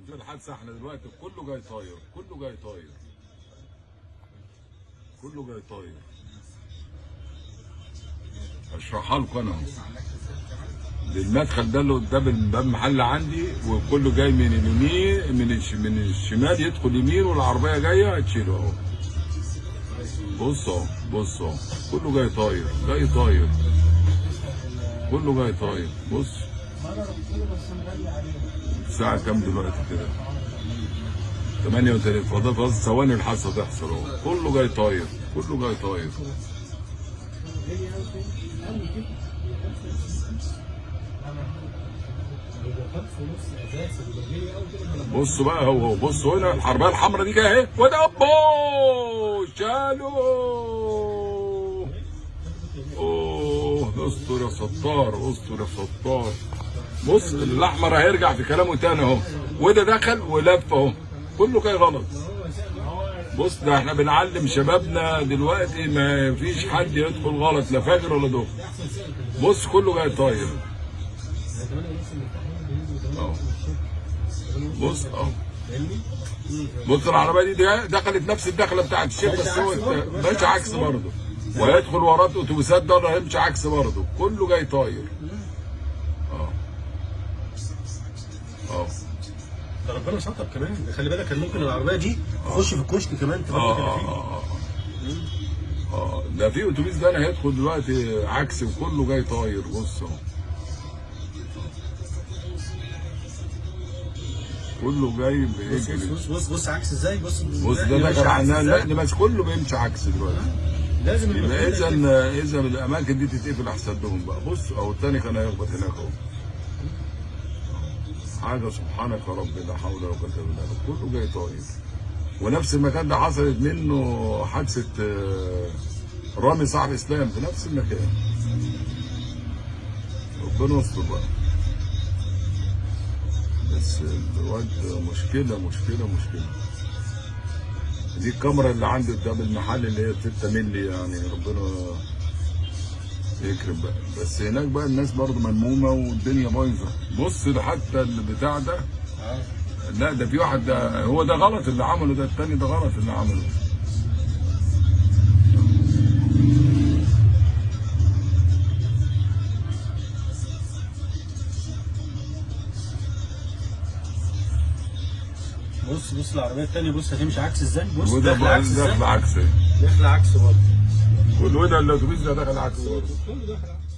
هنشوف الحادثه إحنا دلوقتي كله جاي طاير كله جاي طاير. كله جاي طاير. اشرحها لكم أنا. المدخل ده اللي قدام الباب محل عندي وكله جاي من اليمين من من الشمال يدخل يمين والعربية جاية هتشيله أهو. بص أهو بص أهو. كله جاي طاير جاي طاير. كله جاي طاير. بص. الساعة كام دلوقتي كده؟ 38 فاضل فاضل ثواني الحادثة تحصل اهو. كله جاي طاير. كله جاي طاير. بص بقى هو هو بص هنا الحربايه الحمراء دي جاية اهي. وده اوه شالوا أوه استر يا ستار استر يا ستار. بص الأحمر هيرجع في كلامه تاني اهو. وده دخل ولف اهو. كله جاي غلط. بص ده إحنا بنعلم شبابنا دلوقتي ما فيش حد يدخل غلط لا فجر ولا ظهر بص كله جاي طاير. اهو. بص اهو. بص العربية دي دخلت نفس الدخلة بتاعت الشيخ بس هو ماشي عكس برضه. وهيدخل وراه اتوبيسات ده هيمشي عكس برضه. كله جاي طاير آه آه ده ربنا ستر كمان. خلي بالك كان ممكن العربية دي تخش في الكشك كمان تبقى آه كده آه فيه آه. ده في أتوبيس ده أنا هيدخل دلوقتي عكسي وكله جاي طاير. بص أهو. كله جاي بص بيجري بص بص بص عكس إزاي؟ بص بص ده عكس عنها إزاي. لا بس كله بيمشي عكس دلوقتي. لازم يبقى إذا إذا الأماكن دي تتقفل أحسن لهم بقى. بص أهو التاني كان هيخبط هناك أهو. حاجة سبحانك يا رب لا حول ولا قوة إلا بالله. كله جاي طاير. ونفس المكان ده حصلت منه حادثة آه، رامي صاحب اسلام في نفس المكان. ربنا يستر بقى. بس الواد مشكلة مشكلة مشكلة. دي الكاميرا اللي عندي قدام المحل اللي هي 6 مللي يعني ربنا يكرم بقى. بس هناك بقى الناس برضه ملمومة والدنيا بايظة. بص ده حتى البتاع ده. لا ده في واحد ده هو ده غلط اللي عمله ده التاني ده غلط اللي عمله. بص بص العربية الثانية بص هتمشي عكس إزاي بص داخله عكس إزاي داخل عكس. داخله عكس برضه. الأتوبيس ده داخل عكس داخل عكس